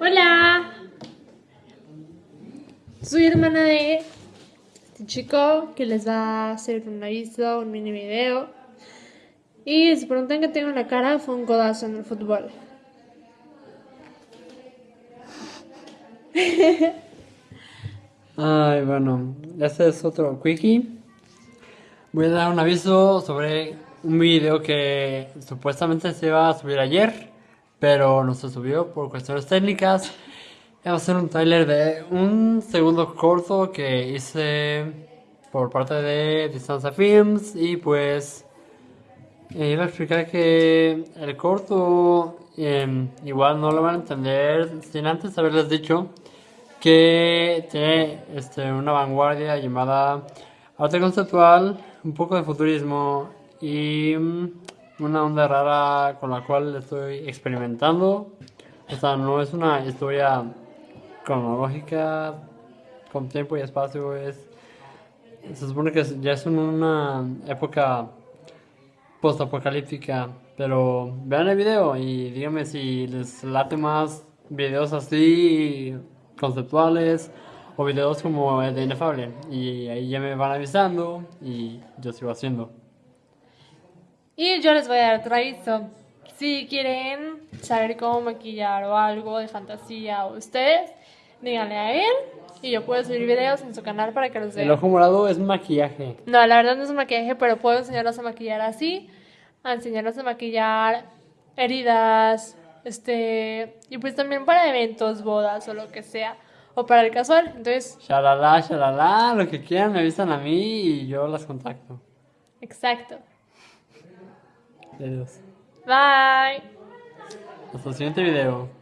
Hola. Soy hermana de este chico que les va a hacer un aviso, un mini video. Y se preguntan que tengo en la cara, fue un codazo en el fútbol. Ay, bueno, este es otro quickie. Voy a dar un aviso sobre un video que supuestamente se iba a subir ayer, pero no se subió por cuestiones técnicas. Va a ser un trailer de un segundo corto que hice por parte de Distancia Films y pues eh, iba a explicar que el corto em, igual no lo van a entender sin antes haberles dicho que tiene este, una vanguardia llamada arte conceptual, un poco de futurismo y mm, una onda rara con la cual estoy experimentando. O sea, no es una historia cronológica con tiempo y espacio, es se supone que ya es una época post-apocalíptica, pero vean el video y díganme si les late más videos así conceptuales o videos como el de Inefable y ahí ya me van avisando y yo sigo haciendo. Y yo les voy a dar otro aviso. Si quieren saber cómo maquillar o algo de fantasía o ustedes, díganle a él y yo puedo subir videos en su canal para que los vean. El ojo morado es maquillaje. No, la verdad no es maquillaje, pero puedo enseñarlos a maquillar así, a enseñarlos a maquillar heridas, este, y pues también para eventos, bodas o lo que sea, o para el casual. Entonces, Shalala, shalala, lo que quieran me avisan a mí y yo las contacto. exacto. Adiós. Bye. Hasta el siguiente video.